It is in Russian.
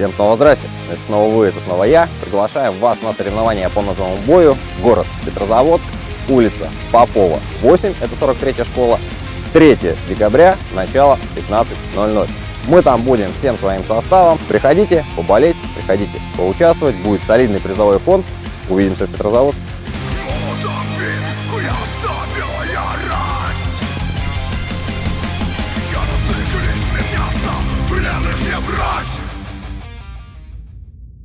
Всем снова здрасте, это снова вы, это снова я. Приглашаем вас на соревнования по ножевому бою. Город Петрозаводск, улица Попова, 8, это 43-я школа. 3 декабря, начало 15.00. Мы там будем всем своим составом. Приходите поболеть, приходите поучаствовать. Будет солидный призовой фонд. Увидимся в Петрозаводске.